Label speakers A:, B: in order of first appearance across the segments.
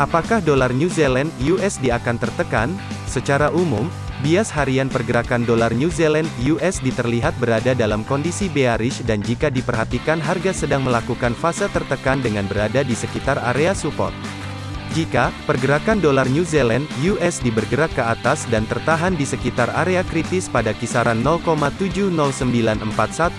A: Apakah dolar New Zealand USD akan tertekan? Secara umum, bias harian pergerakan dolar New Zealand USD terlihat berada dalam kondisi bearish dan jika diperhatikan harga sedang melakukan fase tertekan dengan berada di sekitar area support. Jika pergerakan dolar New Zealand (USD) bergerak ke atas dan tertahan di sekitar area kritis pada kisaran 0,70941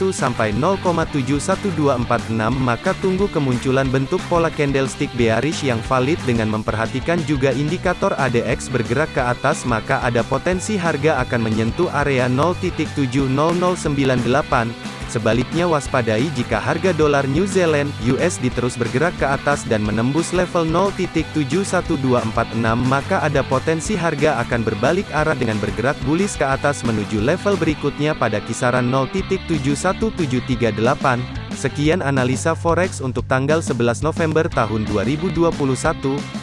A: sampai 0,71246 maka tunggu kemunculan bentuk pola candlestick bearish yang valid dengan memperhatikan juga indikator ADX bergerak ke atas maka ada potensi harga akan menyentuh area 0.70098 Sebaliknya waspadai jika harga dolar New Zealand USD terus bergerak ke atas dan menembus level 0.71246 maka ada potensi harga akan berbalik arah dengan bergerak bullish ke atas menuju level berikutnya pada kisaran 0.71738. Sekian analisa forex untuk tanggal 11 November tahun 2021.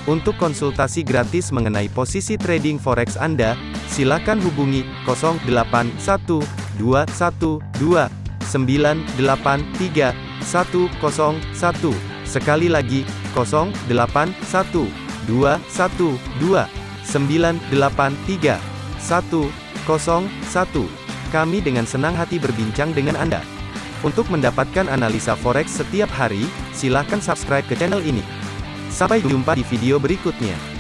A: Untuk konsultasi gratis mengenai posisi trading forex Anda, silakan hubungi 081212 983 101. Sekali lagi, 081 212 983 101. Kami dengan senang hati berbincang dengan Anda. Untuk mendapatkan analisa forex setiap hari, silakan subscribe ke channel ini. Sampai jumpa di video berikutnya.